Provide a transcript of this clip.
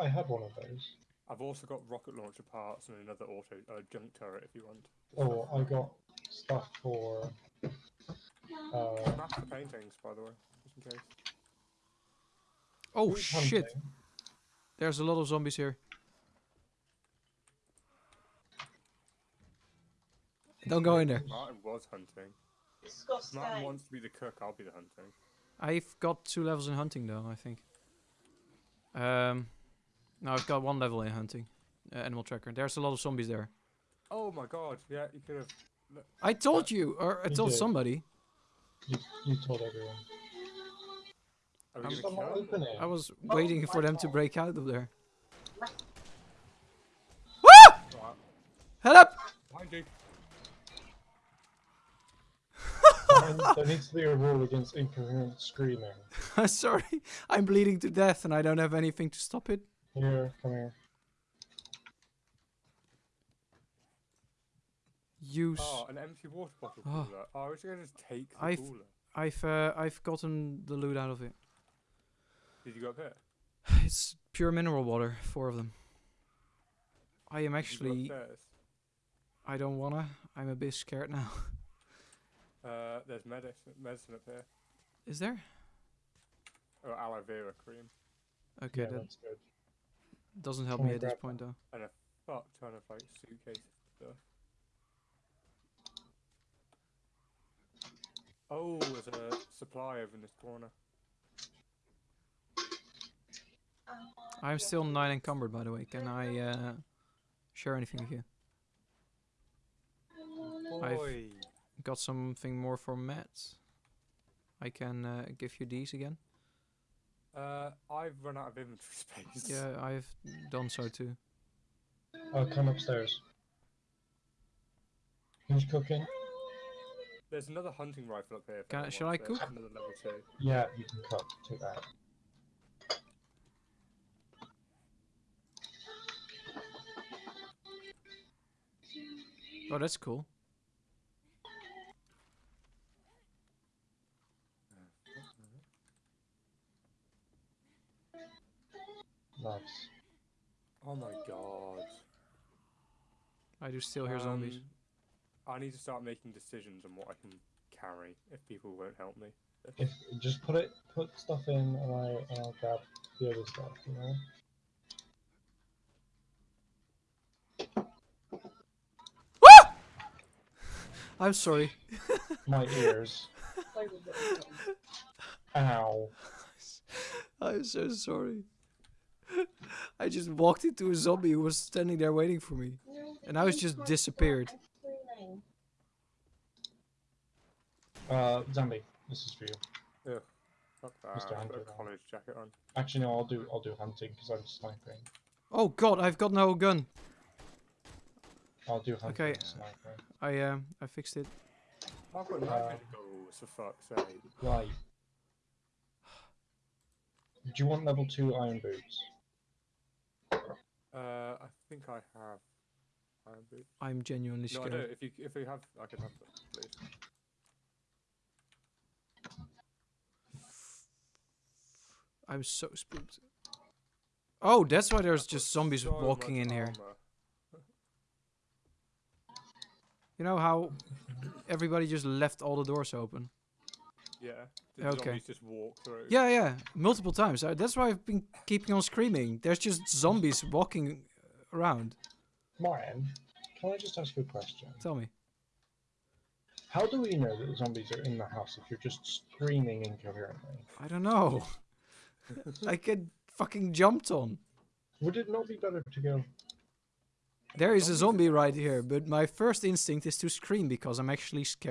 I have one of those. I've also got rocket launcher parts and another auto uh, junk turret if you want. Oh, I got stuff for. Uh, Smash the paintings, by the way, just in case. Oh who's shit! hunting? There's a lot of zombies here. Don't go in there. Martin was hunting. Disgusting. Martin wants to be the cook. I'll be the hunting. I've got two levels in hunting though, I think. Um, no, I've got one level in hunting. Uh, animal tracker. There's a lot of zombies there. Oh my god! Yeah, you could have. I told you, or I told did. somebody. You, you told everyone. Are we I'm- gonna kill him? open it. I was Oh waiting for my them to break out of there. Right, Help! Behind you. There needs to be a rule against incoherent screaming. Sorry, I'm bleeding to death and I don't have anything to stop it. Here, come here. Use. Oh, an empty water bottle Oh. cooler. Oh, I was gonna just take the I've- cooler. I've uh, I've gotten the loot out of it. Did you go up here? It's pure mineral water, four of them. I am Did you go actually. I don't wanna. I'm a bit scared now. Uh, there's medicine, medicine up here. Is there? Oh, aloe vera cream. Okay, yeah, that's good. Doesn't help Can me at this point though. And a fuck ton of like suitcase stuff. Oh, there's a supply over in this corner. I'm still nine encumbered, by the way. Can I uh, share anything with you? I've- Got something more for Matt. I can uh, give you these again. Uh, I've run out of inventory space. Yeah, I've done so too. I'll come upstairs. Who's cooking? There's another hunting rifle up here. Can I- anyone shall I cook? Another level two. Yeah, you can cook. Take that. Oh, that's cool. Nice. Oh my god. I do still hear zombies. Um, I need to start making decisions on what I can carry if people won't help me. If just put it, put stuff in, and I and I'll grab the other stuff. You know. I'm sorry. My ears. Ow. I'm so sorry. I just walked into a zombie who was standing there waiting for me. And I was just disappeared. Uh, zombie. This is for you. Fuck that. Mr. I've got Hunter, a college jacket on. Actually, no. I'll do. I'll do hunting because I'm sniping. Oh god, I've got no gun. I'll do hunting. Okay. sniping. I um I fixed it. I've got Uh, night goals for fuck's sake. Right. Do you want level two iron boots? Uh, I think I have iron boots. I'm genuinely No, I scared. don't. If you if you have, I can have them, please. I'm so spooked. Oh, that's why there's just zombies so walking in here. You know how everybody just left all the doors open? Yeah. Did Okay. zombies just walk through? Yeah, yeah, multiple times. Uh, That's why I've been keeping on screaming. There's just zombies walking around. Martin, can I just ask you a question? Tell me. How do we know that the zombies are in the house if you're just screaming incoherently? I don't know. I get fucking jumped on. Would it not be better to go? There is a zombie right here, but my first instinct is to scream because I'm actually scared.